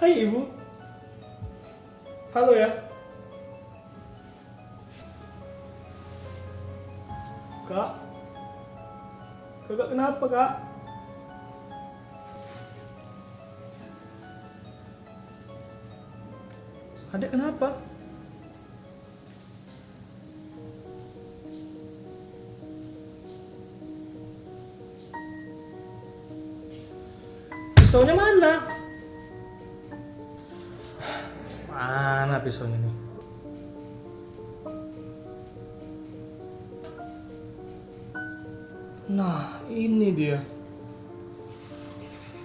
Hai ibu. Halo ya. Kak. Kakak kenapa kak? Adek kenapa? Pisaunya mana? Mana pisaunya nih? Nah, ini dia.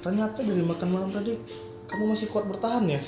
Ternyata dari makan malam tadi kamu masih kuat bertahan ya?